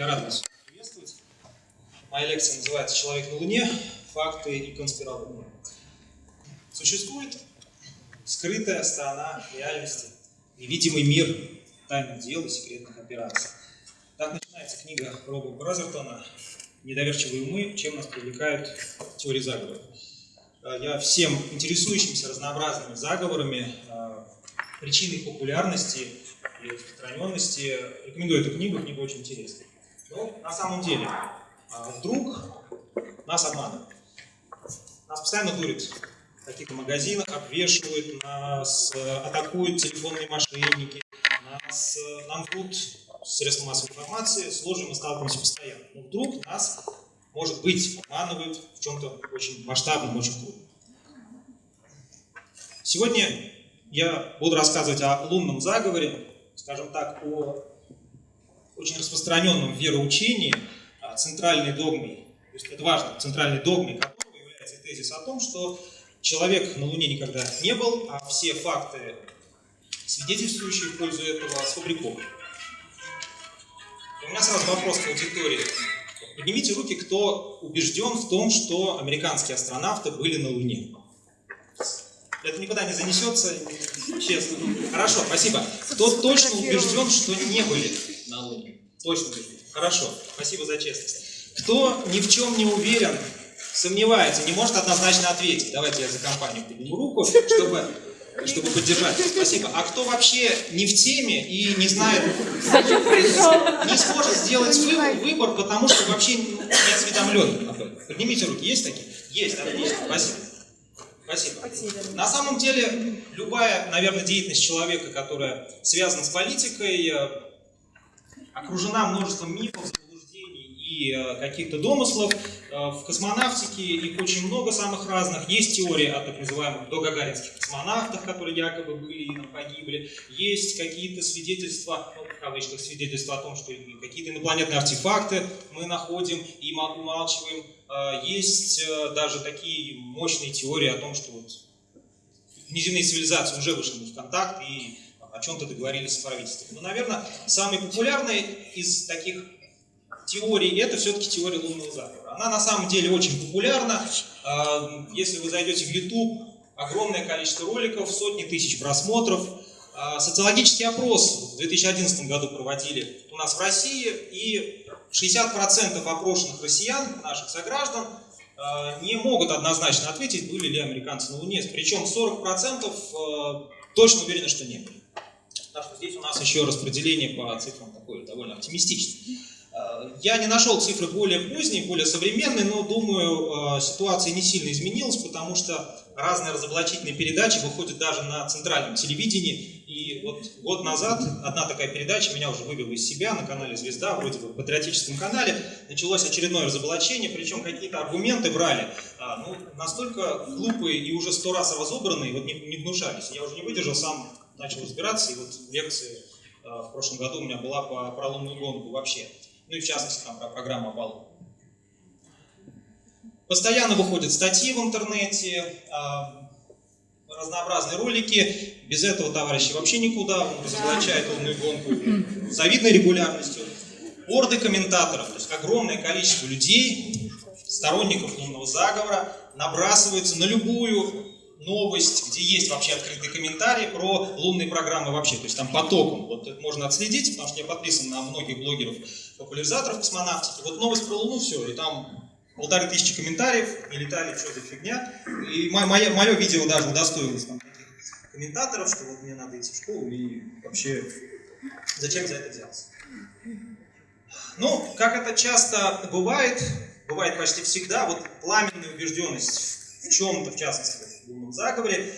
Я рад вас приветствовать. Моя лекция называется «Человек на Луне. Факты и конспирология». Существует скрытая сторона реальности, невидимый мир тайных дел и секретных операций. Так начинается книга Роба Бразертона «Недоверчивые умы. Чем нас привлекают теории заговора». Я всем интересующимся разнообразными заговорами, э, причиной популярности и распространенности рекомендую эту книгу, книга очень интересная. Но на самом деле, а, вдруг нас обманывают. Нас постоянно дурят в каких-то магазинах, обвешивают, нас э, атакуют телефонные мошенники, нас, э, нам врут средства массовой информации, сложно мы сталкиваемся постоянно. Но вдруг нас, может быть, обманывают в чем-то очень масштабном, очень крупном. Сегодня я буду рассказывать о лунном заговоре, скажем так, о очень распространенном вероучении, а, центральной догмой, то есть это важно, центральной догмой которого является тезис о том, что человек на Луне никогда не был, а все факты, свидетельствующие в пользу этого, сфабрикованы. У меня сразу вопрос к аудитории. Поднимите руки, кто убежден в том, что американские астронавты были на Луне. Это никуда не занесется, честно. Хорошо, спасибо. Кто точно убежден, что не были на Луне? Точно убежден. Хорошо, спасибо за честность. Кто ни в чем не уверен, сомневается, не может однозначно ответить. Давайте я за компанию подниму руку, чтобы, чтобы поддержать. Спасибо. А кто вообще не в теме и не знает, не сможет сделать выбор, потому что вообще не осведомлен. Поднимите руки. Есть такие? Есть, отлично. Спасибо. Спасибо. На самом деле, любая, наверное, деятельность человека, которая связана с политикой, э, окружена множеством мифов, заблуждений и э, каких-то домыслов. Э, в космонавтике их очень много самых разных. Есть теория о так называемых догагаринских космонавтах, которые якобы были и погибли. Есть какие-то свидетельства, ну, в кавычках свидетельства о том, что какие-то инопланетные артефакты мы находим и умалчиваем. Э, есть даже такие мощные теории о том, что вот внеземные цивилизации уже вышли в контакт и о чем-то договорились с правительством. Но, наверное, самый популярный из таких теорий это все-таки теория лунного заговора. Она на самом деле очень популярна. А, если вы зайдете в YouTube, огромное количество роликов, сотни тысяч просмотров. А, социологический опрос в 2011 году проводили у нас в России, и 60% опрошенных россиян, наших сограждан, а, не могут однозначно ответить, были ли американцы на Луне. Причем 40% точно уверены, что не были. Так что здесь у нас еще распределение по цифрам такое довольно оптимистичное. Э, я не нашел цифры более поздние, более современные, но думаю, э, ситуация не сильно изменилась, потому что разные разоблачительные передачи выходят даже на центральном телевидении. И вот год назад одна такая передача меня уже вывела из себя на канале «Звезда», вроде бы патриотическом канале. Началось очередное разоблачение, причем какие-то аргументы брали, а, ну, настолько глупые и уже сто раз разобранные, вот не, не внушались. Я уже не выдержал, сам начал разбираться, и вот лекции э, в прошлом году у меня была по, про лунную гонку вообще, ну и в частности там про программу Аполлон. Постоянно выходят статьи в интернете, э, разнообразные ролики, без этого товарищи вообще никуда, он разоблачает лунную гонку завидной регулярностью. Орды комментаторов, то есть огромное количество людей, сторонников лунного заговора, набрасываются на любую новость, где есть вообще открытый комментарий про лунные программы вообще, то есть там потоком, вот это можно отследить, потому что я подписан на многих блогеров, популяризаторов космонавтики, вот новость про Луну, все, и там полторы тысячи комментариев, и летали, что за фигня, и мое, мое видео даже удостоилось там комментаторов, что вот мне надо идти в школу, и вообще зачем за это взялся. Ну, как это часто бывает, бывает почти всегда, вот пламенная убежденность в чем-то, в частности, лунном заговоре,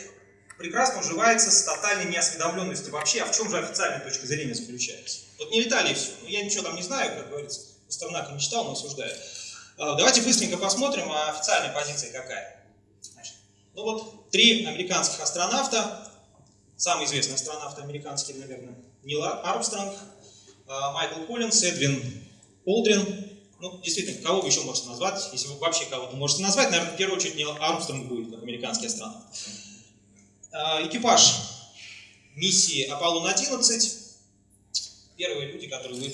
прекрасно уживается с тотальной неосведомленностью вообще, а в чем же официальная точка зрения заключается. Вот не летали все. Ну, я ничего там не знаю, как говорится, Пастернака не читал, но осуждаю. А, давайте быстренько посмотрим, а официальная позиция какая. Значит, ну вот, три американских астронавта, самый известный астронавт американский, наверное, Нил Армстронг, а, Майкл Коллинс, Эдвин Олдрин, ну, действительно, кого вы еще можете назвать, если вы вообще кого-то можете назвать, наверное, в первую очередь не Армстронг будет, как американский астронавт. А, экипаж миссии Аполлон-11, первые люди, которые вы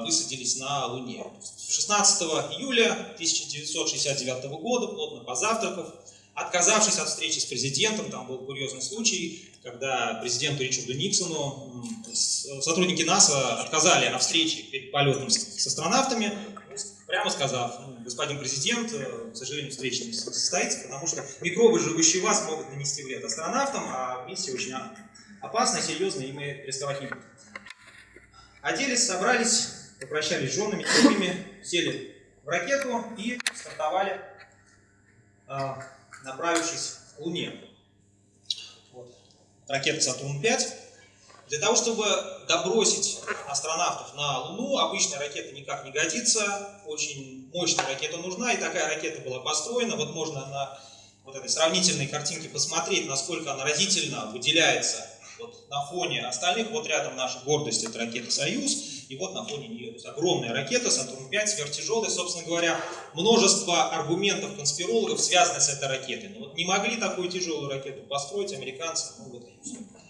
высадились на Луне. 16 июля 1969 года, плотно позавтракав, отказавшись от встречи с президентом, там был курьезный случай, когда президенту Ричарду Никсону сотрудники НАСА отказали о встрече перед полетом с астронавтами, прямо сказав, ну, господин президент, э, к сожалению, встреча не состоится, потому что микробы, живущие у вас, могут нанести вред астронавтам, а миссия очень опасная, серьезная, и мы рисковать не будем. Оделись, собрались, попрощались с женами, семьями, сели в ракету и стартовали, а, направившись к Луне. Вот. Ракета Сатурн-5. Для того, чтобы добросить астронавтов на Луну, обычная ракета никак не годится, очень мощная ракета нужна, и такая ракета была построена. Вот можно на вот этой сравнительной картинке посмотреть, насколько она разительно выделяется вот на фоне остальных. Вот рядом наша гордость, это ракета «Союз», и вот на фоне нее, огромная ракета, Сатурн-5, сверхтяжелая, собственно говоря, множество аргументов конспирологов связаны с этой ракетой. Но вот не могли такую тяжелую ракету построить американцы, ну вот и.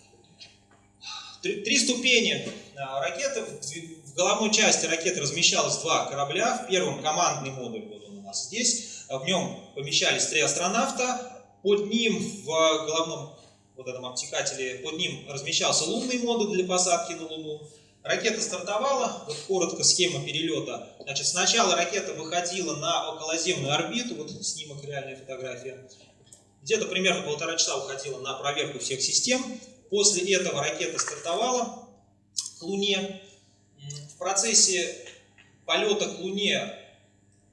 Три, три ступени а, ракеты. В головной части ракеты размещалось два корабля. В первом командный модуль, вот он у нас здесь. В нем помещались три астронавта. Под ним в головном вот этом обтекателе, под ним размещался лунный модуль для посадки на Луну. Ракета стартовала, вот коротко схема перелета. Значит, сначала ракета выходила на околоземную орбиту, вот снимок, реальная фотография. Где-то примерно полтора часа уходила на проверку всех систем. После этого ракета стартовала к Луне. В процессе полета к Луне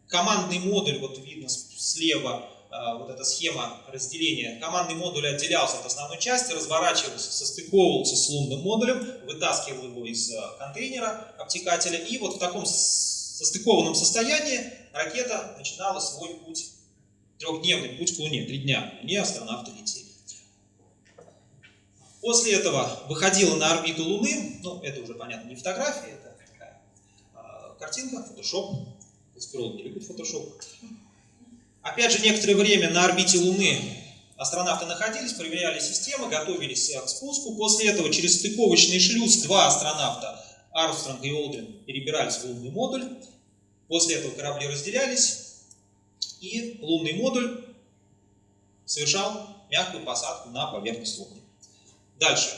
командный модуль, вот видно слева, а, вот эта схема разделения. Командный модуль отделялся от основной части, разворачивался, состыковывался с лунным модулем, вытаскивал его из а, контейнера обтекателя, и вот в таком состыкованном состоянии ракета начинала свой путь, трехдневный путь к Луне, три дня. Они астронавты летели. После этого выходила на орбиту Луны, ну, это уже, понятно, не фотография, это такая э, картинка, фотошоп. Конспирологи любят фотошоп. Опять же, некоторое время на орбите Луны астронавты находились, проверяли системы, готовились к спуску. После этого через стыковочный шлюз два астронавта, Армстронг и Олдрин, перебирались в лунный модуль. После этого корабли разделялись, и лунный модуль совершал мягкую посадку на поверхность Луны. Дальше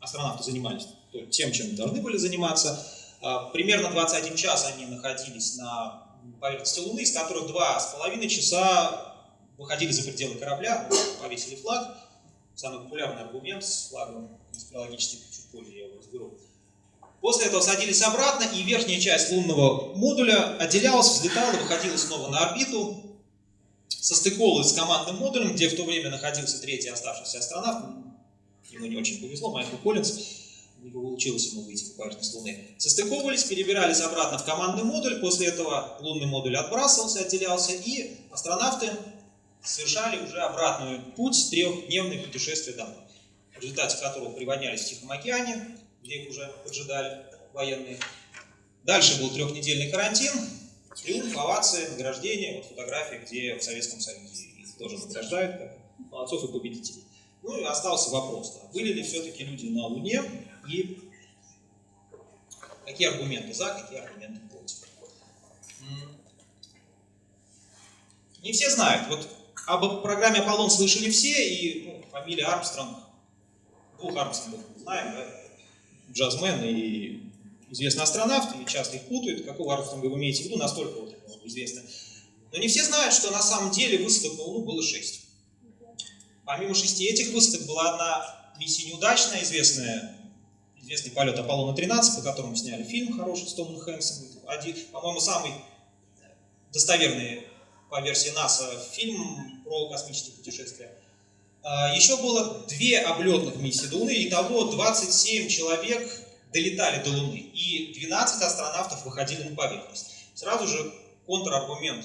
астронавты занимались тем, чем должны были заниматься. А, примерно 21 час они находились на поверхности Луны, из которых два с половиной часа выходили за пределы корабля, повесили флаг. Самый популярный аргумент с флагом конспирологических, чуть позже я его разберу. После этого садились обратно, и верхняя часть лунного модуля отделялась, взлетала, выходила снова на орбиту, состыковывалась с командным модулем, где в то время находился третий оставшийся астронавт, ему не очень повезло, Майкл Коллинз, не получилось ему выйти на поверхность Луны. Состыковывались, перебирались обратно в командный модуль, после этого лунный модуль отбрасывался, отделялся, и астронавты совершали уже обратный путь, трехдневное путешествие домой, в результате которого приводнялись в Тихом океане, где их уже поджидали военные. Дальше был трехнедельный карантин, триумф, овации, награждение, вот фотографии, где в Советском Союзе их тоже награждают, как молодцов и победителей. Ну и остался вопрос, да, были ли все-таки люди на Луне и какие аргументы за, какие аргументы против. Не все знают. Вот об программе Аполлон слышали все, и ну, фамилия Армстронг, двух Армстронгов знаем, да? джазмен и известный астронавт, и часто их путают. Какого Армстронга вы имеете в виду, настолько вот известно. Но не все знают, что на самом деле высадок на Луну было шесть. Помимо шести этих высадок была одна миссия неудачная, известная, известный полет Аполлона-13, по которому сняли фильм хороший с Томом Хэнксом. По-моему, самый достоверный по версии НАСА фильм про космические путешествия. А, еще было две облетных миссии до Луны, итого 27 человек долетали до Луны, и 12 астронавтов выходили на поверхность. Сразу же контраргумент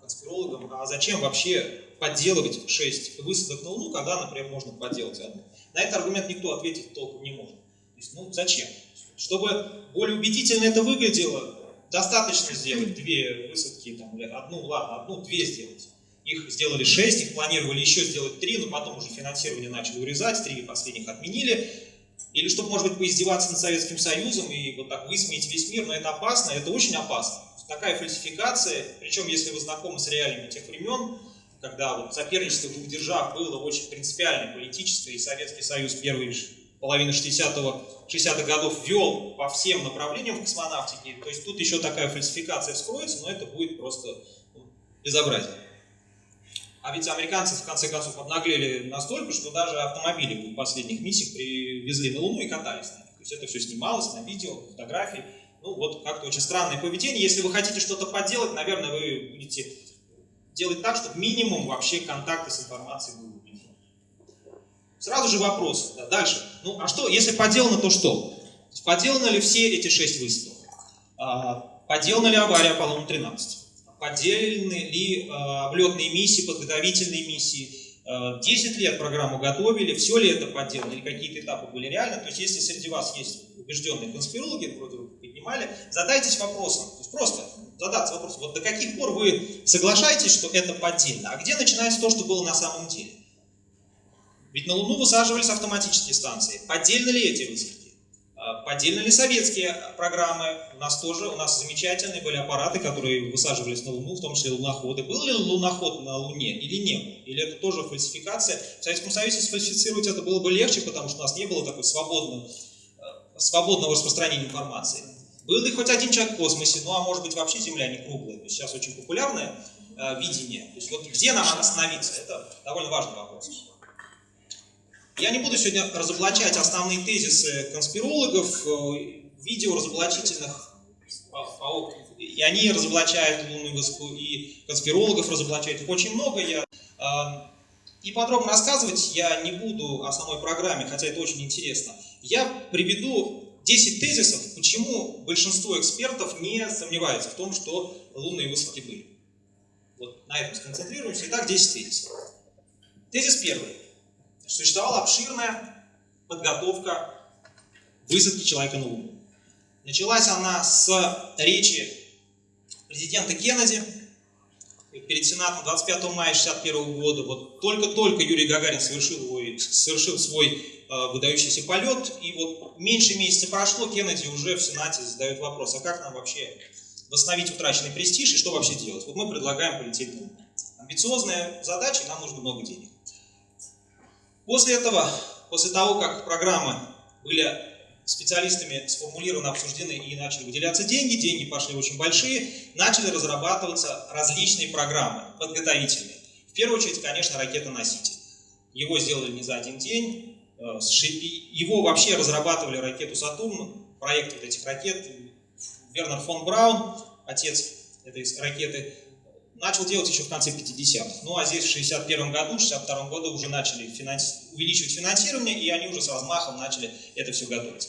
конспирологам, а зачем вообще подделывать 6 высадок на Луну, когда, например, можно подделать одну. На этот аргумент никто ответить толком не может. То есть, ну, зачем? Чтобы более убедительно это выглядело, достаточно сделать две высадки, там, одну, ладно, одну, две сделать. Их сделали шесть, их планировали еще сделать три, но потом уже финансирование начали урезать, три последних отменили. Или чтобы, может быть, поиздеваться над Советским Союзом и вот так высмеять весь мир, но это опасно, это очень опасно. Такая фальсификация, причем если вы знакомы с реалиями тех времен, когда вот соперничество двух держав было очень принципиальное, политическое, и Советский Союз первые половины 60-х 60 годов вел по всем направлениям в космонавтике, то есть тут еще такая фальсификация вскроется, но это будет просто ну, безобразие. А ведь американцы в конце концов обнаглели настолько, что даже автомобили в последних миссиях привезли на Луну и катались на них. То есть это все снималось на видео, фотографии. Ну вот как-то очень странное поведение. Если вы хотите что-то поделать, наверное, вы будете делать так, чтобы минимум вообще контакты с информацией был Сразу же вопрос. Да, дальше. Ну, а что, если поделано, то что? Поделаны ли все эти шесть выстрелов? А, поделана ли авария Аполлона-13? Поделаны ли а, облетные миссии, подготовительные миссии? 10 лет программу готовили, все ли это подделано, или какие-то этапы были реальны. То есть, если среди вас есть убежденные конспирологи, вроде вы поднимали, задайтесь вопросом. То есть, просто задаться вопросом, вот до каких пор вы соглашаетесь, что это поддельно, а где начинается то, что было на самом деле? Ведь на Луну высаживались автоматические станции. Поддельны ли эти высадки? А, поддельны ли советские программы? У нас тоже, у нас замечательные были аппараты, которые высаживались на Луну, в том числе луноходы. Был ли луноход на Луне или не был? Или это тоже фальсификация? В Советском Союзе сфальсифицировать это было бы легче, потому что у нас не было такой свободного, э, свободного распространения информации. Был ли хоть один человек в космосе? Ну, а может быть, вообще Земля не круглая. То есть сейчас очень популярное э, видение. То есть вот где нам остановиться? Это довольно важный вопрос. Я не буду сегодня разоблачать основные тезисы конспирологов, э, видео разоблачительных, и они разоблачают лунную высоту, и конспирологов разоблачают очень много. Я, а, и подробно рассказывать я не буду о самой программе, хотя это очень интересно. Я приведу 10 тезисов, почему большинство экспертов не сомневаются в том, что лунные высадки были. Вот на этом сконцентрируемся. Итак, 10 тезисов. Тезис первый существовала обширная подготовка высадки человека на Луну. Началась она с речи президента Кеннеди перед Сенатом 25 мая 1961 года. Вот только-только Юрий Гагарин совершил, совершил свой э, выдающийся полет, и вот меньше месяца прошло, Кеннеди уже в Сенате задает вопрос, а как нам вообще восстановить утраченный престиж и что вообще делать? Вот мы предлагаем полететь на. Амбициозная задача, и нам нужно много денег. После этого, после того, как программы были специалистами сформулированы, обсуждены и начали выделяться деньги, деньги пошли очень большие, начали разрабатываться различные программы подготовительные. В первую очередь, конечно, ракета-носитель. Его сделали не за один день, э, его вообще разрабатывали ракету «Сатурн», проект вот этих ракет, Вернер фон Браун, отец этой ракеты, начал делать еще в конце 50-х. Ну а здесь в 61 году, в 62 году уже начали финанс... увеличивать финансирование, и они уже с размахом начали это все готовить.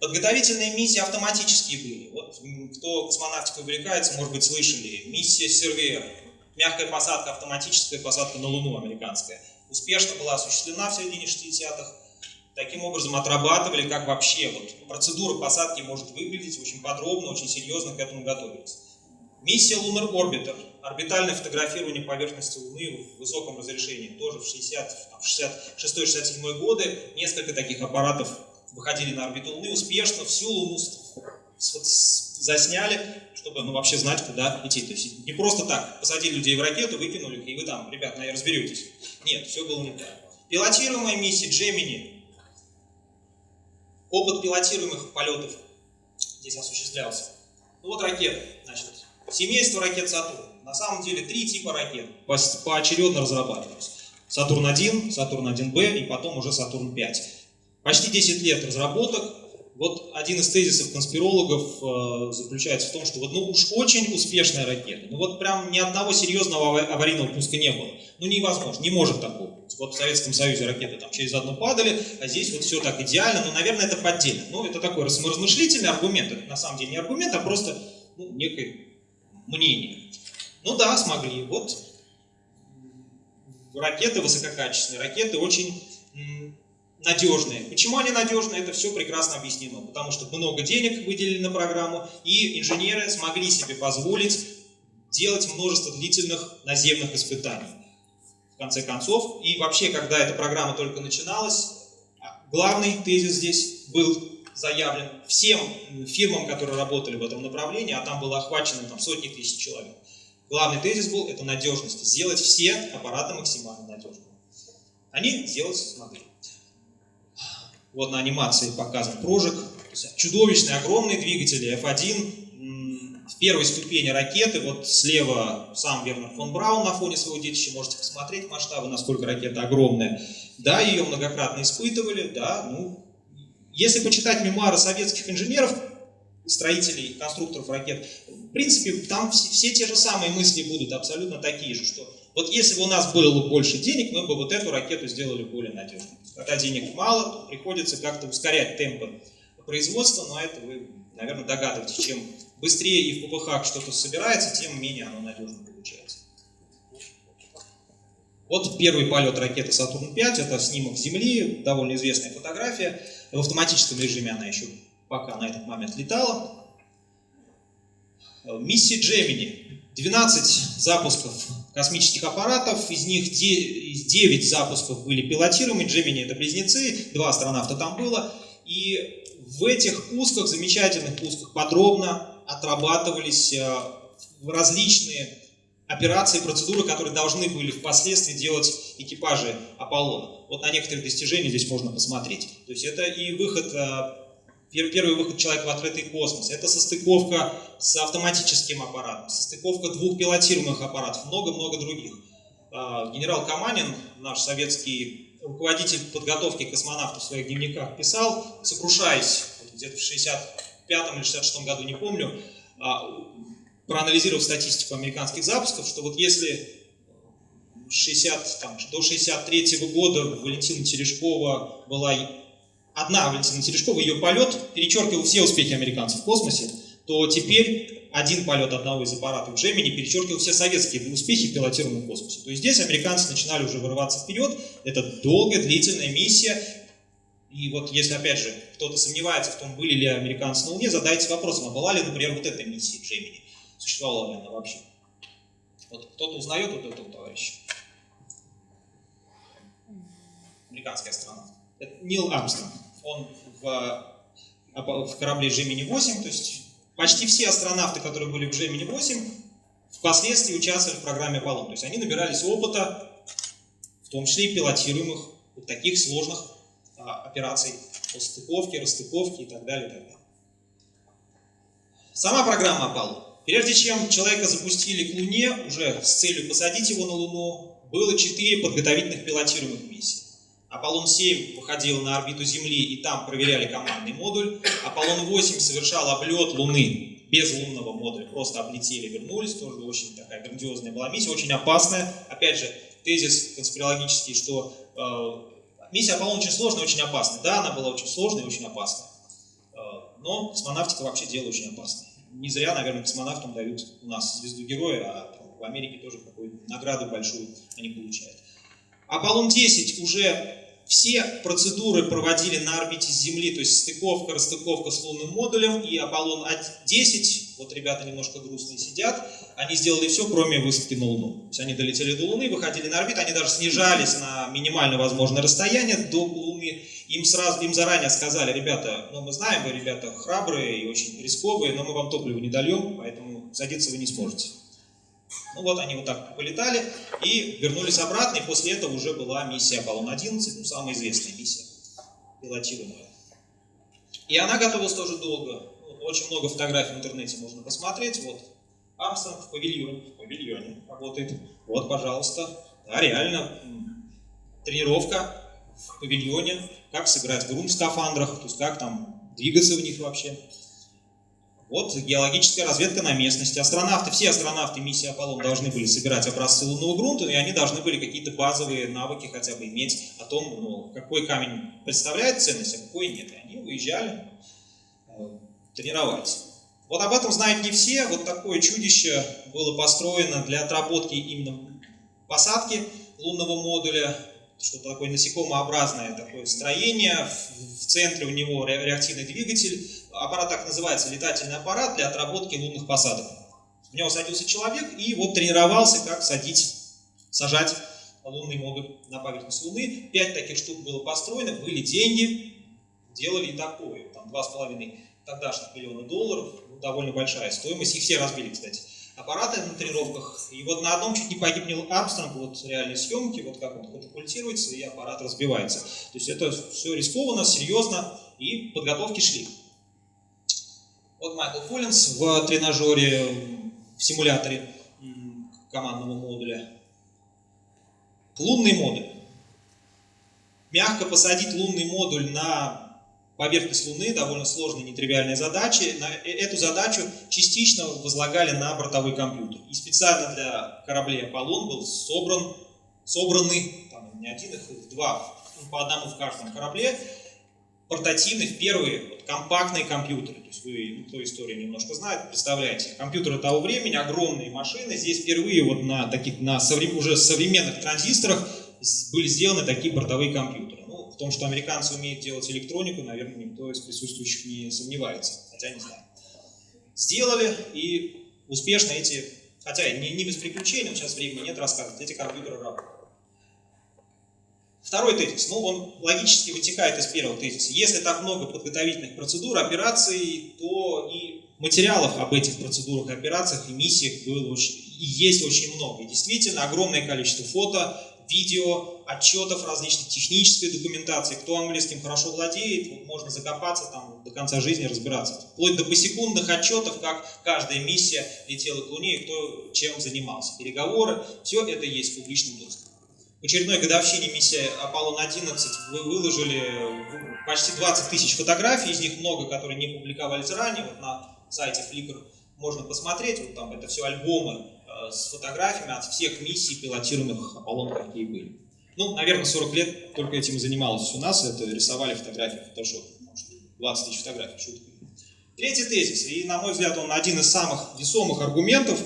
Подготовительные миссии автоматические были. Вот кто космонавтикой увлекается, может быть, слышали. Миссия Сервер, мягкая посадка, автоматическая посадка на Луну американская. Успешно была осуществлена в середине 60-х. Таким образом отрабатывали, как вообще вот, процедура посадки может выглядеть очень подробно, очень серьезно к этому готовились. Миссия Lunar Orbiter, орбитальное фотографирование поверхности Луны в высоком разрешении, тоже в 66-67 годы несколько таких аппаратов выходили на орбиту Луны успешно, всю Луну засняли, чтобы ну, вообще знать, куда идти. То есть не просто так, посадили людей в ракету, выкинули, и вы там, ребят, наверное, разберетесь. Нет, все было не так. Пилотируемая миссия Gemini, опыт пилотируемых полетов здесь осуществлялся. Ну вот ракета, значит, Семейство ракет Сатурн. На самом деле три типа ракет поочередно разрабатывались. Сатурн-1, Сатурн-1Б и потом уже Сатурн-5. Почти 10 лет разработок. Вот один из тезисов конспирологов э, заключается в том, что вот ну уж очень успешная ракета. Ну вот прям ни одного серьезного аварийного пуска не было. Ну невозможно, не может такого Вот в Советском Союзе ракеты там через одну падали, а здесь вот все так идеально. Ну, наверное, это поддельно. Ну, это такой размышлительный аргумент. Это на самом деле не аргумент, а просто ну, некий мнение. Ну да, смогли. Вот ракеты высококачественные, ракеты очень надежные. Почему они надежные? Это все прекрасно объяснено. Потому что много денег выделили на программу, и инженеры смогли себе позволить делать множество длительных наземных испытаний. В конце концов, и вообще, когда эта программа только начиналась, главный тезис здесь был заявлен всем фирмам, которые работали в этом направлении, а там было охвачено там, сотни тысяч человек. Главный тезис был – это надежность. Сделать все аппараты максимально надежными. Они сделать смогли. Вот на анимации показан прожиг. Чудовищные, огромные двигатели F1 в первой ступени ракеты, вот слева сам Вернер фон Браун на фоне своего детища, можете посмотреть масштабы, насколько ракета огромная. Да, ее многократно испытывали, да, ну, если почитать мемуары советских инженеров, строителей, конструкторов ракет, в принципе, там все, все те же самые мысли будут абсолютно такие же, что вот если бы у нас было больше денег, мы бы вот эту ракету сделали более надежной. Когда денег мало, то приходится как-то ускорять темпы производства, но это вы, наверное, догадываетесь, чем быстрее и в ППХ что-то собирается, тем менее оно надежно получается. Вот первый полет ракеты Сатурн-5, это снимок Земли, довольно известная фотография. В автоматическом режиме она еще пока на этот момент летала. Миссия Gemini. 12 запусков космических аппаратов, из них 9 запусков были пилотируемы, Gemini это близнецы, два астронавта там было. И в этих пусках, замечательных пусках, подробно отрабатывались э, различные операции, процедуры, которые должны были впоследствии делать экипажи Аполлона. Вот на некоторые достижения здесь можно посмотреть. То есть это и выход, э, первый выход человека в открытый космос, это состыковка с автоматическим аппаратом, состыковка двух пилотируемых аппаратов, много-много других. Э, генерал Каманин, наш советский руководитель подготовки космонавтов в своих дневниках писал, сокрушаясь где-то в 65 или 66 году, не помню, а, проанализировав статистику американских запусков, что вот если 60, там, до 63 -го года Валентина Терешкова была одна Валентина Терешкова, ее полет перечеркивал все успехи американцев в космосе, то теперь один полет одного из аппаратов Gemini перечеркивал все советские успехи в пилотируемом космосе. То есть здесь американцы начинали уже вырываться вперед. Это долгая, длительная миссия. И вот если, опять же, кто-то сомневается в том, были ли американцы на Луне, задайте вопросом, а была ли, например, вот эта миссия Gemini? Существовала ли она вообще? Вот кто-то узнает вот этого товарища? Американский астронавт. Это Нил Армстронг. Он в, в корабле Gemini-8, то есть почти все астронавты, которые были в Gemini-8, впоследствии участвовали в программе Аполлон. То есть они набирались опыта, в том числе и пилотируемых вот таких сложных а, операций по стыковке, расстыковке и так далее. И так далее. Сама программа Аполлон. Прежде чем человека запустили к Луне, уже с целью посадить его на Луну, было четыре подготовительных пилотируемых миссии. Аполлон-7 выходил на орбиту Земли и там проверяли командный модуль. Аполлон-8 совершал облет Луны без лунного модуля, просто облетели, вернулись. Тоже очень такая грандиозная была миссия, очень опасная. Опять же, тезис конспирологический, что э, миссия Аполлон очень сложная, очень опасная. Да, она была очень сложная и очень опасная. Э, но космонавтика вообще дело очень опасное. Не зря, наверное, космонавтам дают у нас звезду героя, а в Америке тоже какую-то награду большую они получают. Аполлон-10 уже все процедуры проводили на орбите Земли, то есть стыковка, расстыковка с лунным модулем, и Аполлон-10, вот ребята немножко грустные сидят, они сделали все, кроме высадки на Луну. То есть они долетели до Луны, выходили на орбиту, они даже снижались на минимально возможное расстояние до Луны. Им, сразу, им заранее сказали, ребята, ну мы знаем, вы ребята храбрые и очень рисковые, но мы вам топливо не дольем, поэтому садиться вы не сможете. Ну вот они вот так полетали и вернулись обратно, и после этого уже была миссия Аполлон-11, ну, самая известная миссия, пилотируемая. И она готовилась тоже долго. Очень много фотографий в интернете можно посмотреть. Вот Армстронг в павильоне, в павильоне работает. Вот, пожалуйста. Да, реально, тренировка в павильоне, как сыграть грунт в скафандрах, то есть как там двигаться в них вообще. Вот геологическая разведка на местности. Астронавты, все астронавты миссии Аполлон должны были собирать образцы лунного грунта, и они должны были какие-то базовые навыки хотя бы иметь о том, ну, какой камень представляет ценность, а какой нет. И они уезжали, тренировались. Вот об этом знают не все. Вот такое чудище было построено для отработки именно посадки лунного модуля что-то такое насекомообразное такое строение, в, центре у него реактивный двигатель, аппарат так называется, летательный аппарат для отработки лунных посадок. В него садился человек и вот тренировался, как садить, сажать лунные модуль на поверхность Луны. Пять таких штук было построено, были деньги, делали и такое. Там два с половиной тогдашних миллиона долларов, ну, довольно большая стоимость. Их все разбили, кстати. Аппараты на тренировках. И вот на одном чуть не погиб Нил Армстронг, вот реальные съемки, вот как он катапультируется, и аппарат разбивается. То есть это все рискованно, серьезно, и подготовки шли. Вот Майкл Коллинс в тренажере, в симуляторе командного модуля. Лунный модуль. Мягко посадить лунный модуль на поверхность Луны, довольно сложная, нетривиальная задача. На э, эту задачу частично возлагали на бортовой компьютер. И специально для кораблей Аполлон был собран, собраны, там не один, их два, по одному в каждом корабле, портативных, первые вот, компактные компьютеры. То есть вы, ну, кто историю немножко знает, представляете, компьютеры того времени, огромные машины. Здесь впервые вот на таких, на соврем, уже современных транзисторах были сделаны такие бортовые компьютеры. Том, что американцы умеют делать электронику, наверное, никто из присутствующих не сомневается, хотя не знаю. Сделали и успешно эти, хотя не, не без приключений, сейчас времени нет рассказывать, эти компьютеры работают. Второй тезис, ну он логически вытекает из первого тезиса. Если так много подготовительных процедур, операций, то и материалов об этих процедурах операциях и миссиях было очень, и есть очень много. И действительно огромное количество фото, видео, отчетов различных, технической документации. Кто английским хорошо владеет, вот можно закопаться там до конца жизни разбираться. Вплоть до посекундных отчетов, как каждая миссия летела к Луне и кто чем занимался. Переговоры, все это есть в публичном доступе. В очередной годовщине миссии Аполлон-11 вы выложили почти 20 тысяч фотографий, из них много, которые не публиковались ранее. Вот на сайте Flickr можно посмотреть, вот там это все альбомы с фотографиями от всех миссий, пилотируемых Аполлон, какие были. Ну, наверное, 40 лет только этим и занималось у нас, это рисовали фотографии в Photoshop. 20 тысяч фотографий, шутка. Третий тезис, и, на мой взгляд, он один из самых весомых аргументов.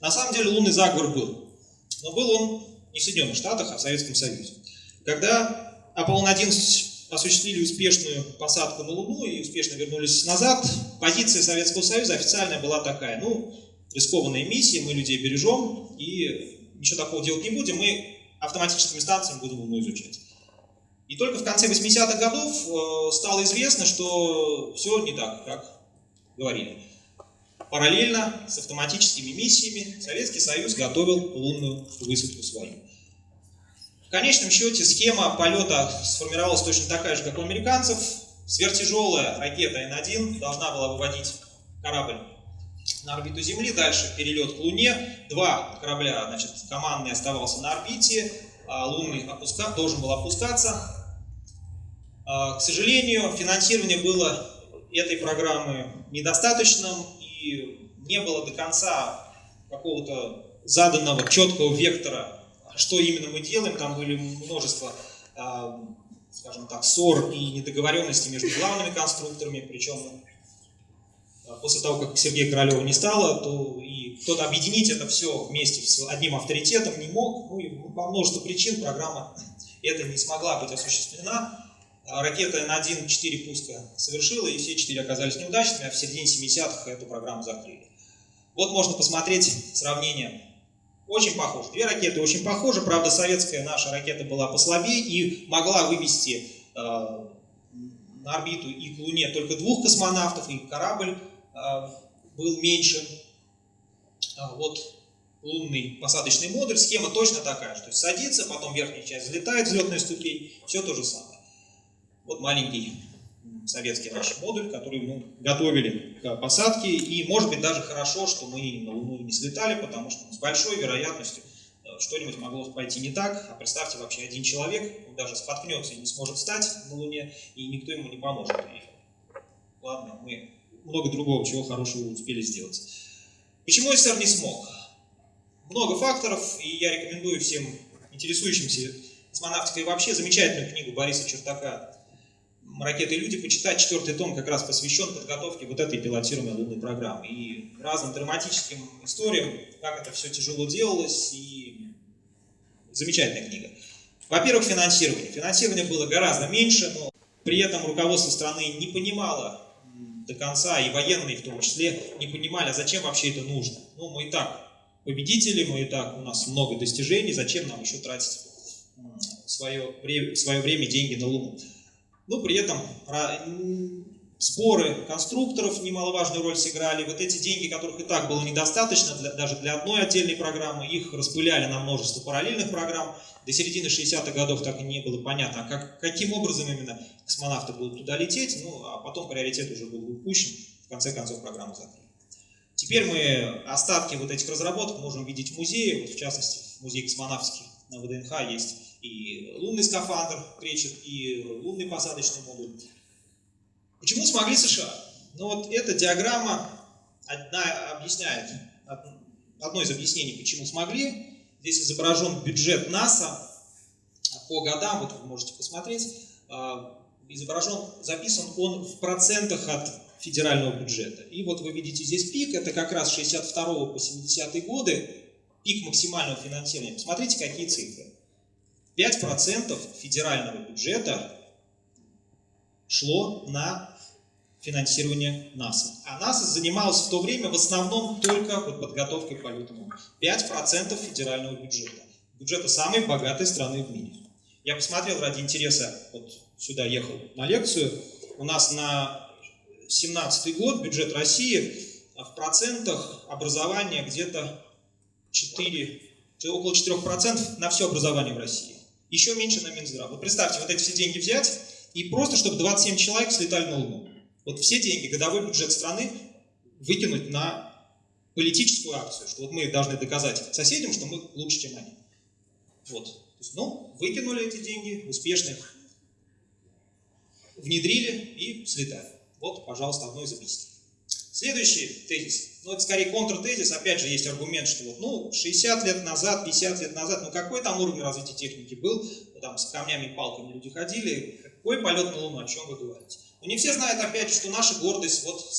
На самом деле лунный заговор был. Но был он не в Соединенных Штатах, а в Советском Союзе. Когда Аполлон-11 осуществили успешную посадку на Луну и успешно вернулись назад, позиция Советского Союза официальная была такая, ну, рискованная миссия, мы людей бережем и ничего такого делать не будем, мы автоматическими станциями будем Луну изучать. И только в конце 80-х годов э, стало известно, что все не так, как говорили. Параллельно с автоматическими миссиями Советский Союз готовил лунную высадку свою. В конечном счете схема полета сформировалась точно такая же, как у американцев. Сверхтяжелая ракета Н-1 должна была выводить корабль на орбиту Земли, дальше перелет к Луне. Два корабля, значит, командный оставался на орбите, а лунный опуска... должен был опускаться. А, к сожалению, финансирование было этой программы недостаточным, и не было до конца какого-то заданного четкого вектора, что именно мы делаем. Там были множество, а, скажем так, ссор и недоговоренностей между главными конструкторами, причем после того, как Сергея Королева не стало, то и кто-то объединить это все вместе с одним авторитетом не мог. Ну и по множеству причин программа это не смогла быть осуществлена. А ракета на 1-4 пуска совершила, и все четыре оказались неудачными, а в середине 70-х эту программу закрыли. Вот можно посмотреть сравнение. Очень похоже. Две ракеты очень похожи, правда, советская наша ракета была послабее и могла вывести э, на орбиту и к Луне только двух космонавтов, и корабль был меньше. А вот лунный посадочный модуль, схема точно такая же. То есть садится, потом верхняя часть взлетает, взлетная ступень, все то же самое. Вот маленький советский наш модуль, который мы готовили к посадке. И может быть даже хорошо, что мы на Луну не слетали, потому что с большой вероятностью э, что-нибудь могло пойти не так. А представьте, вообще один человек, он даже споткнется и не сможет встать на Луне, и никто ему не поможет. И, ладно, мы много другого чего хорошего успели сделать. Почему СССР не смог? Много факторов, и я рекомендую всем интересующимся космонавтикой вообще замечательную книгу Бориса Чертака ракеты и люди почитать. Четвертый том как раз посвящен подготовке вот этой пилотируемой лунной программы и разным драматическим историям, как это все тяжело делалось, и замечательная книга. Во-первых, финансирование. Финансирование было гораздо меньше, но при этом руководство страны не понимало до конца, и военные в том числе, не понимали, а зачем вообще это нужно. Ну, мы и так победители, мы и так, у нас много достижений, зачем нам еще тратить свое, свое время деньги на Луну. Но при этом споры конструкторов немаловажную роль сыграли. Вот эти деньги, которых и так было недостаточно для, даже для одной отдельной программы, их распыляли на множество параллельных программ. До середины 60-х годов так и не было понятно, а как, каким образом именно космонавты будут туда лететь. Ну, а потом приоритет уже был упущен. В конце концов программу закрыли. Теперь мы остатки вот этих разработок можем видеть в музее. Вот в частности, в музее космонавтики на ВДНХ есть и лунный скафандр кречет, и лунный посадочный модуль. Почему смогли США? Ну вот эта диаграмма одна объясняет, одно из объяснений, почему смогли. Здесь изображен бюджет НАСА по годам, вот вы можете посмотреть. А, изображен, записан он в процентах от федерального бюджета. И вот вы видите здесь пик, это как раз 62 по 70 годы, пик максимального финансирования. Посмотрите, какие цифры. 5% федерального бюджета шло на финансирование НАСА. А НАСА занималась в то время в основном только вот подготовкой к полетам. 5% федерального бюджета. Бюджета самой богатой страны в мире. Я посмотрел ради интереса, вот сюда ехал на лекцию. У нас на 17 год бюджет России в процентах образования где-то 4, около 4% на все образование в России. Еще меньше на Минздрав. Вот представьте, вот эти все деньги взять и просто, чтобы 27 человек слетали на Луну. Вот все деньги, годовой бюджет страны выкинуть на политическую акцию, что вот мы должны доказать соседям, что мы лучше, чем они. Вот. То есть, ну, выкинули эти деньги, успешно их внедрили и слетали. Вот, пожалуйста, одно из объяснений. Следующий тезис, ну это скорее контртезис, опять же есть аргумент, что вот, ну, 60 лет назад, 50 лет назад, ну какой там уровень развития техники был, ну, там с камнями и палками люди ходили, какой полет на Луну, о чем вы говорите? Но не все знают, опять же, что наша гордость, вот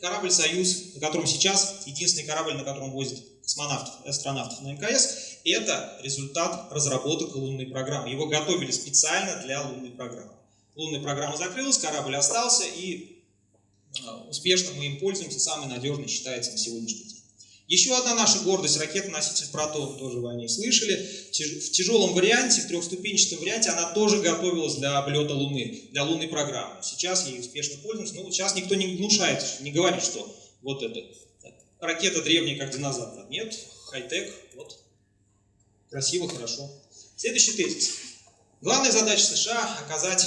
корабль «Союз», на котором сейчас, единственный корабль, на котором возят космонавтов, астронавтов на МКС, это результат разработок лунной программы. Его готовили специально для лунной программы. Лунная программа закрылась, корабль остался, и а, успешно мы им пользуемся, самый надежный считается на сегодняшний день. Еще одна наша гордость, ракета-носитель Протон, тоже вы о ней слышали. В тяжелом варианте, в трехступенчатом варианте, она тоже готовилась для облета Луны, для лунной программы. Сейчас ей успешно пользуемся. Ну, сейчас никто не внушает, не говорит, что вот это ракета древняя, как динозавр. Нет, хай-тек, вот, красиво, хорошо. Следующий тезис. Главная задача США – оказать,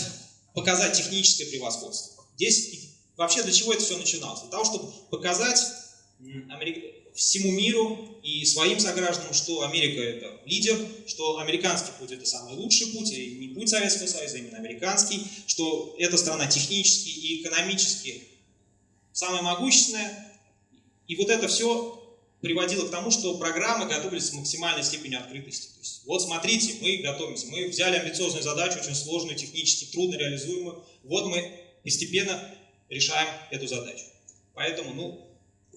показать техническое превосходство. Здесь вообще для чего это все начиналось? Для того, чтобы показать всему миру и своим согражданам, что Америка это лидер, что американский путь это самый лучший путь, и не путь Советского Союза, а именно американский, что эта страна технически и экономически самая могущественная. И вот это все приводило к тому, что программы готовились с максимальной степенью открытости. То есть, вот смотрите, мы готовимся, мы взяли амбициозную задачу, очень сложную, технически трудно реализуемую, вот мы постепенно решаем эту задачу. Поэтому, ну,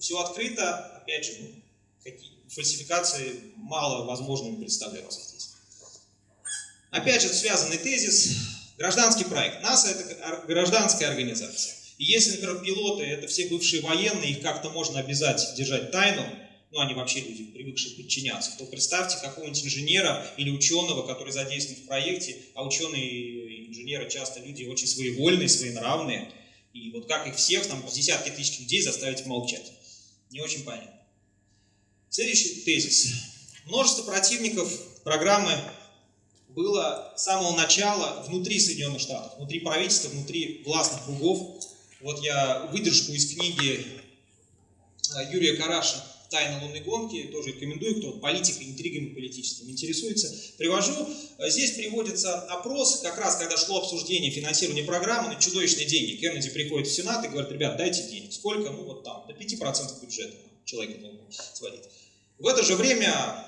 все открыто, опять же, ну, фальсификации мало возможными представляются здесь. Опять же, связанный тезис, гражданский проект. НАСА – это гражданская организация. И если, например, пилоты – это все бывшие военные, их как-то можно обязать держать тайну, ну, они вообще люди, привыкшие подчиняться, то представьте какого-нибудь инженера или ученого, который задействован в проекте, а ученые и инженеры часто люди очень своевольные, своенравные, и вот как их всех, там, десятки тысяч людей заставить молчать. Не очень понятно. Следующий тезис. Множество противников программы было с самого начала внутри Соединенных Штатов, внутри правительства, внутри властных кругов. Вот я выдержку из книги э, Юрия Караша «Тайна лунной гонки», тоже рекомендую, кто политикой, интригами политическим интересуется, привожу. Э, здесь приводится опрос, как раз когда шло обсуждение финансирования программы на чудовищные деньги. Кеннеди приходит в Сенат и говорит, ребят, дайте денег. Сколько? Ну вот там, до 5% бюджета человека Луну сводить. В это же время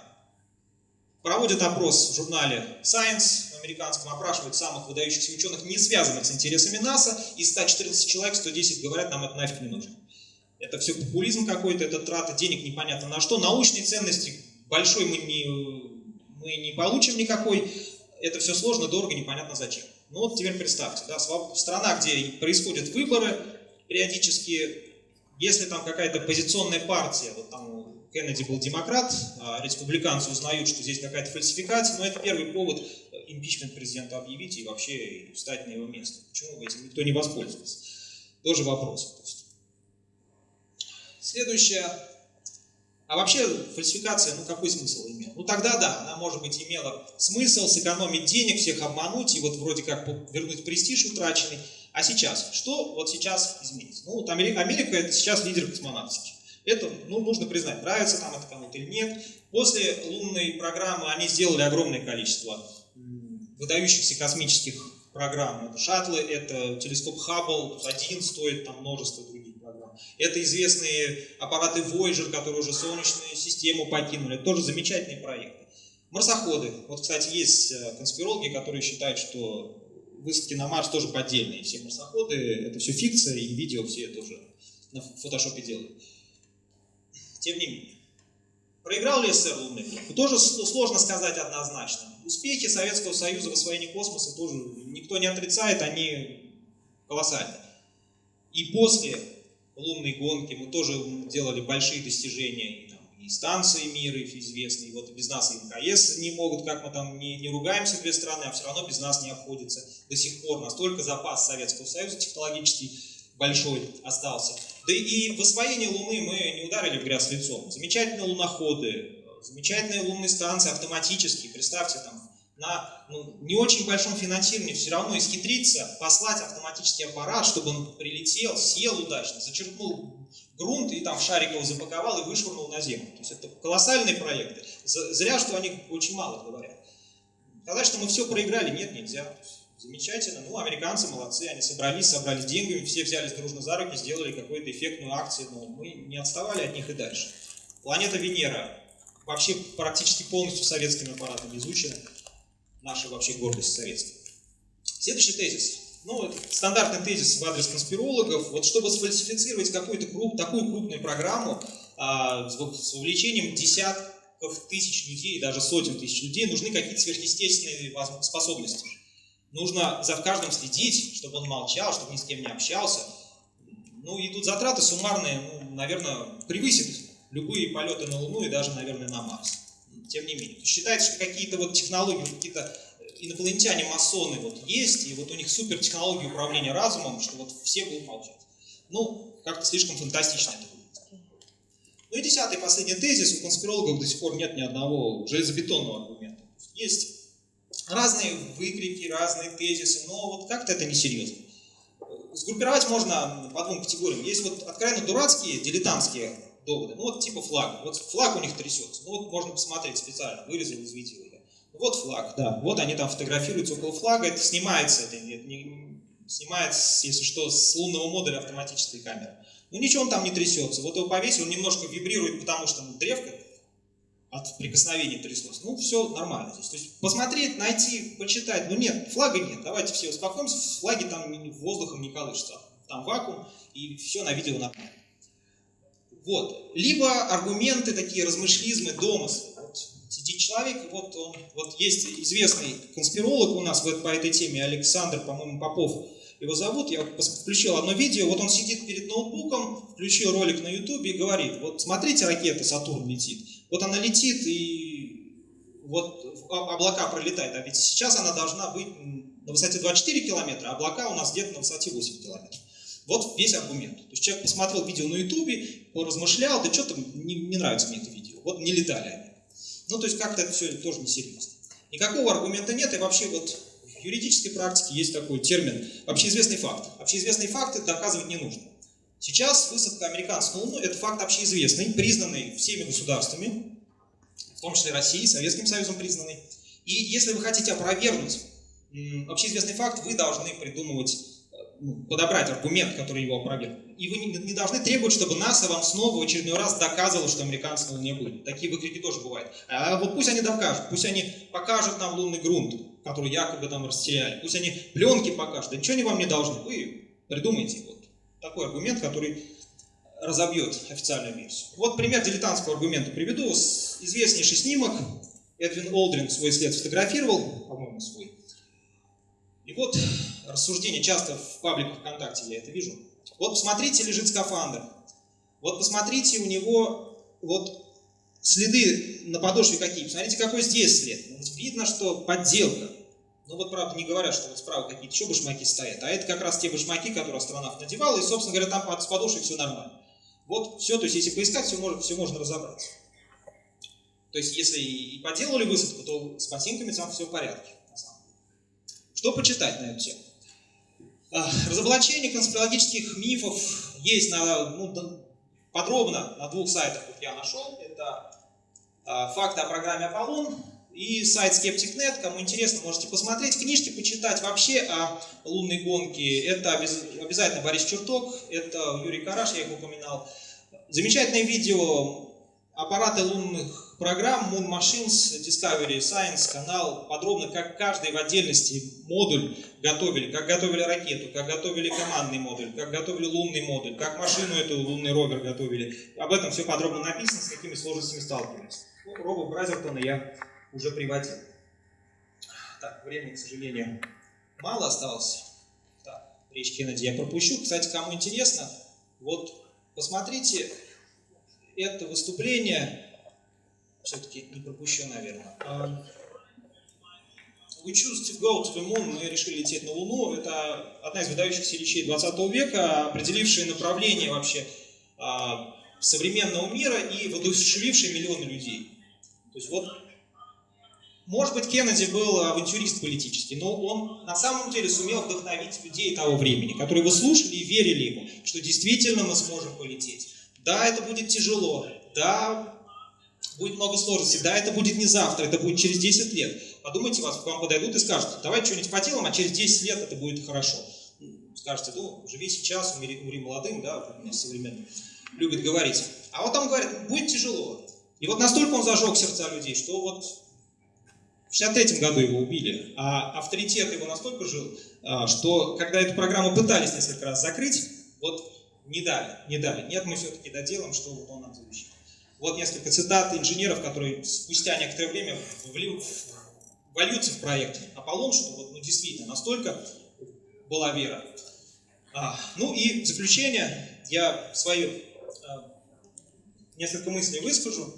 проводят опрос в журнале Science американском, опрашивают самых выдающихся ученых, не связанных с интересами НАСА, из 114 человек 110 говорят, нам это нафиг не нужно. Это все популизм какой-то, это трата денег непонятно на что. Научной ценности большой мы не, мы не получим никакой. Это все сложно, дорого, непонятно зачем. Ну вот теперь представьте, да, страна, где происходят выборы периодически, если там какая-то позиционная партия, вот там Кеннеди был демократ, а республиканцы узнают, что здесь какая-то фальсификация, но это первый повод импичмент президента объявить и вообще встать на его место. Почему этим никто не воспользовался? Тоже вопрос. Следующее. А вообще фальсификация, ну какой смысл имела? Ну тогда да, она может быть имела смысл сэкономить денег, всех обмануть и вот вроде как вернуть престиж утраченный. А сейчас? Что вот сейчас изменится? Ну вот Америка, Америка это сейчас лидер космонавтики. Это, ну, нужно признать, нравится там это кому-то или нет. После лунной программы они сделали огромное количество выдающихся космических программ. Это шаттлы, это телескоп Хаббл, один стоит там множество. Это известные аппараты Voyager, которые уже Солнечную систему покинули. Это тоже замечательные проекты. Марсоходы. Вот, кстати, есть э, конспирологи, которые считают, что высадки на Марс тоже поддельные. Все марсоходы, это все фикция, и видео все тоже на фотошопе делают. Тем не менее. Проиграл ли СССР лунный год? Тоже сложно сказать однозначно. Успехи Советского Союза в освоении космоса тоже никто не отрицает, они колоссальны. И после лунной гонки мы тоже делали большие достижения, и, там, и станции мира, и известные, вот без нас и МКС не могут, как мы там не, не ругаемся две страны, а все равно без нас не обходится до сих пор. Настолько запас Советского Союза технологический большой остался. Да и в освоении Луны мы не ударили в грязь лицом. Замечательные луноходы, замечательные лунные станции автоматические. Представьте, там на ну, не очень большом финансировании все равно исхитриться, послать автоматический аппарат, чтобы он прилетел, сел удачно, зачерпнул грунт и там шарик его запаковал и вышвырнул на землю. То есть это колоссальные проекты. Зря, что о них очень мало говорят. Сказать, что мы все проиграли, нет, нельзя. Замечательно. Ну, американцы молодцы, они собрались, собрали деньги, все взялись дружно за руки, сделали какую-то эффектную акцию, но мы не отставали от них и дальше. Планета Венера вообще практически полностью советским аппаратом изучена. Наша вообще гордость советская. Следующий тезис. Ну, стандартный тезис в адрес конспирологов. Вот чтобы сфальсифицировать какую-то круп, такую крупную программу а, с вовлечением десятков тысяч людей, даже сотен тысяч людей, нужны какие-то сверхъестественные способности. Нужно за каждым следить, чтобы он молчал, чтобы ни с кем не общался. Ну и тут затраты суммарные, ну, наверное, превысят любые полеты на Луну и даже, наверное, на Марс. Тем не менее. Считается, что какие-то вот технологии, какие-то инопланетяне-масоны вот есть, и вот у них супер технологии управления разумом, что вот все будут молчать. Ну, как-то слишком фантастично это будет. Ну и десятый, последний тезис. У конспирологов до сих пор нет ни одного железобетонного аргумента. Есть разные выкрики, разные тезисы, но вот как-то это несерьезно. Сгруппировать можно по двум категориям. Есть вот откровенно дурацкие, дилетантские доводы. Ну вот типа флаг. Вот флаг у них трясется. Ну вот можно посмотреть специально, вырезал из видео. Вот флаг, да. Вот они там фотографируются около флага. Это снимается, это не, не, снимается, если что, с лунного модуля автоматической камеры. Ну ничего он там не трясется. Вот его повесил, он немножко вибрирует, потому что ну, древко от прикосновения тряслось. Ну, все нормально здесь. То есть посмотреть, найти, почитать. Ну нет, флага нет. Давайте все успокоимся. Флаги там воздухом не колышутся. Там вакуум, и все на видео нормально. Вот. Либо аргументы такие, размышлизмы, домыслы. Вот сидит человек, вот он, вот есть известный конспиролог у нас по этой теме, Александр, по-моему, Попов, его зовут, я включил одно видео, вот он сидит перед ноутбуком, включил ролик на ютубе и говорит, вот смотрите, ракета Сатурн летит, вот она летит и вот облака пролетают, а ведь сейчас она должна быть на высоте 24 километра, а облака у нас где-то на высоте 8 километров. Вот весь аргумент. То есть человек посмотрел видео на ютубе, поразмышлял, да что-то не, не нравится мне это видео, вот не летали они. Ну, то есть как-то это все тоже несерьезно. Никакого аргумента нет, и вообще вот в юридической практике есть такой термин общеизвестный факт. Общеизвестные факты доказывать не нужно. Сейчас высадка американцев на Луну – это факт общеизвестный, признанный всеми государствами, в том числе Россией, Советским Союзом признанный. И если вы хотите опровергнуть общеизвестный факт, вы должны придумывать, подобрать аргумент, который его опровергнет. И вы не, не должны требовать, чтобы НАСА вам снова в очередной раз доказывало, что американцы на Луне были. Такие выкрики тоже бывают. А вот пусть они докажут, пусть они покажут нам лунный грунт, который якобы там растеряли. Пусть они пленки покажут. Да ничего они вам не должны. Вы придумайте вот такой аргумент, который разобьет официальную версию. Вот пример дилетантского аргумента приведу. Известнейший снимок. Эдвин Олдрин свой след сфотографировал, по-моему, свой. И вот рассуждение, часто в пабликах ВКонтакте я это вижу. Вот посмотрите, лежит скафандр. Вот посмотрите, у него вот следы на подошве какие. Посмотрите, какой здесь след. Видно, что подделка. Ну вот, правда, не говорят, что вот справа какие-то еще башмаки стоят, а это как раз те башмаки, которые астронавт надевал, и, собственно говоря, там с подошвой все нормально. Вот все, то есть если поискать, все можно, все можно разобраться. То есть если и поделали высадку, то с ботинками там все в порядке. Что почитать на эту тему? А, разоблачение конспирологических мифов есть на, ну, подробно на двух сайтах, вот я нашел. Это а, факты о программе Аполлон и сайт Skeptic.net. Кому интересно, можете посмотреть. Книжки почитать вообще о лунной гонке. Это обязательно Борис Черток, это Юрий Караш, я их упоминал. Замечательное видео аппараты лунных программ Moon Machines, Discovery Science канал подробно, как каждый в отдельности модуль готовили, как готовили ракету, как готовили командный модуль, как готовили лунный модуль, как машину эту лунный ровер готовили. Об этом все подробно написано, с какими сложностями сталкивались. Ну, Бразертона я уже приводил. Так, времени, к сожалению, мало осталось. Так, речь Кеннеди я пропущу. Кстати, кому интересно, вот посмотрите это выступление, все-таки не пропущу, наверное. А, We choose to go to the moon, мы решили лететь на Луну. Это одна из выдающихся речей 20 века, определившая направление вообще а, современного мира и воодушевившая миллионы людей. То есть вот, может быть, Кеннеди был авантюрист политический, но он на самом деле сумел вдохновить людей того времени, которые его слушали и верили ему, что действительно мы сможем полететь. Да, это будет тяжело, да, будет много сложностей, да, это будет не завтра, это будет через 10 лет. Подумайте, вас к вам подойдут и скажут, давай что-нибудь по телам, а через 10 лет это будет хорошо. Скажете, ну, живи сейчас, умри, умри молодым, да, у нас современно любят говорить. А вот там говорят, будет тяжело. И вот настолько он зажег сердца людей, что вот в 63 году его убили, а авторитет его настолько жил, а, что когда эту программу пытались несколько раз закрыть, вот не дали, не дали. Нет, мы все-таки доделаем, что вот он нам завещал. Вот несколько цитат инженеров, которые спустя некоторое время вольются в проект Аполлон, что вот ну, действительно настолько была вера. А, ну и в заключение я свою а, несколько мыслей выскажу.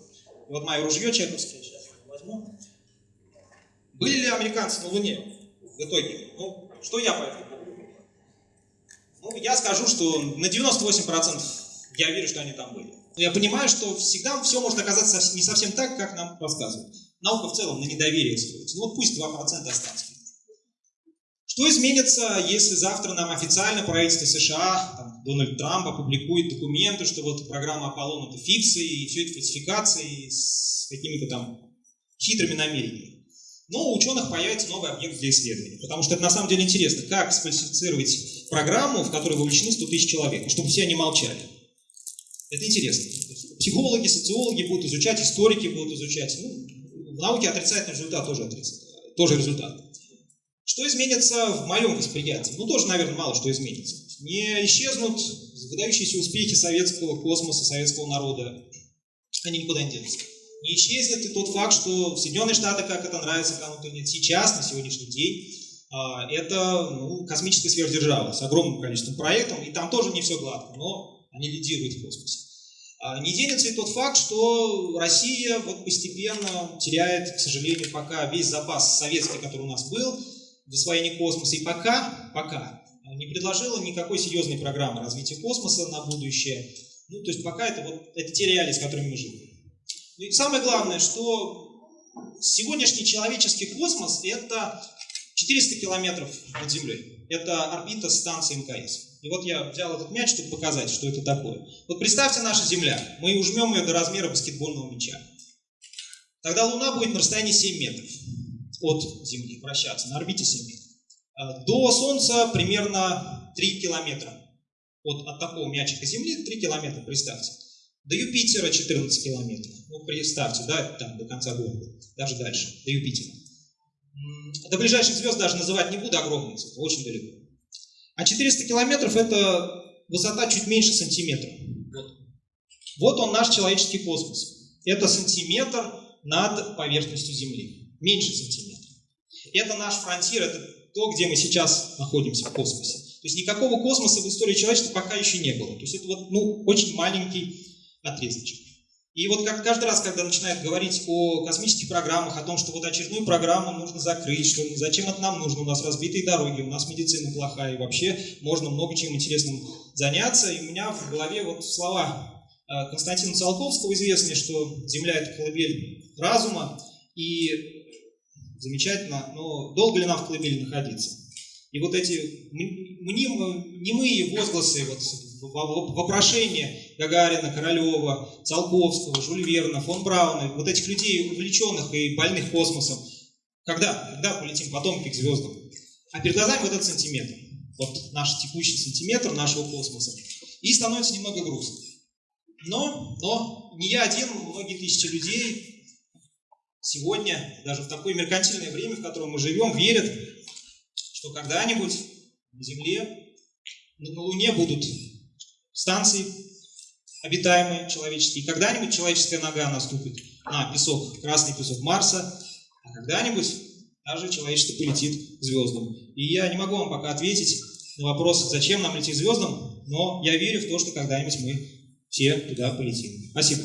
Вот мое ружье чековское, сейчас возьму. Были ли американцы на Луне в итоге? Ну, что я по этому ну, я скажу, что на 98% я верю, что они там были. Я понимаю, что всегда все может оказаться не совсем так, как нам рассказывают. Наука в целом на недоверие строится. Ну вот пусть 2% останется. Что изменится, если завтра нам официально правительство США, там, Дональд Трамп опубликует документы, что вот программа Аполлон это фикции, и все это фальсификации с какими-то там хитрыми намерениями. Но у ученых появится новый объект для исследования. Потому что это на самом деле интересно, как сфальсифицировать программу, в которой вовлечены 100 тысяч человек, чтобы все они молчали. Это интересно. Психологи, социологи будут изучать, историки будут изучать. Ну, в науке отрицательный результат тоже, отрицательный, тоже результат. Что изменится в моем восприятии? Ну, тоже, наверное, мало что изменится. Не исчезнут выдающиеся успехи советского космоса, советского народа. Они никуда не денутся не исчезнет и тот факт, что Соединенные Штаты, как это нравится кому-то нет, сейчас, на сегодняшний день, а, это ну, космическая сверхдержава с огромным количеством проектов, и там тоже не все гладко, но они лидируют в космосе. А, не денется и тот факт, что Россия вот постепенно теряет, к сожалению, пока весь запас советский, который у нас был в освоении космоса, и пока, пока не предложила никакой серьезной программы развития космоса на будущее. Ну, то есть пока это вот это те реалии, с которыми мы живем. И самое главное, что сегодняшний человеческий космос – это 400 километров над Землей. Это орбита станции МКС. И вот я взял этот мяч, чтобы показать, что это такое. Вот представьте наша Земля. Мы ужмем ее до размера баскетбольного мяча. Тогда Луна будет на расстоянии 7 метров от Земли вращаться, на орбите 7 метров. А до Солнца примерно 3 километра. Вот от такого мячика Земли 3 километра, представьте. До Юпитера 14 километров. Ну, представьте, да, там до конца города, даже дальше, до Юпитера. До ближайших звезд даже называть не буду, огромные цифры, очень далеко. А 400 километров – это высота чуть меньше сантиметра. Вот. вот он наш человеческий космос. Это сантиметр над поверхностью Земли. Меньше сантиметра. Это наш фронтир, это то, где мы сейчас находимся в космосе. То есть никакого космоса в истории человечества пока еще не было. То есть это вот, ну, очень маленький отрезочек. И вот как каждый раз, когда начинают говорить о космических программах, о том, что вот очередную программу нужно закрыть, что зачем это нам нужно, у нас разбитые дороги, у нас медицина плохая, и вообще можно много чем интересным заняться. И у меня в голове вот слова э, Константина Циолковского известные, что Земля – это колыбель разума, и замечательно, но долго ли нам в колыбели находиться? И вот эти мнимые, немые возгласы, вот, вопрошения Гагарина, Королева, Циолковского, Жюль Верна, фон Брауна, вот этих людей, увлеченных и больных космосом, когда, когда полетим потомки к звездам? А перед глазами вот этот сантиметр, вот наш текущий сантиметр нашего космоса. И становится немного грустно. Но, но не я один, многие тысячи людей сегодня, даже в такое меркантильное время, в котором мы живем, верят, что когда-нибудь на Земле, на Луне будут станции обитаемые человеческие, когда-нибудь человеческая нога наступит на песок, красный песок Марса, а когда-нибудь даже человечество полетит к звездам. И я не могу вам пока ответить на вопрос, зачем нам лететь к звездам, но я верю в то, что когда-нибудь мы все туда полетим. Спасибо.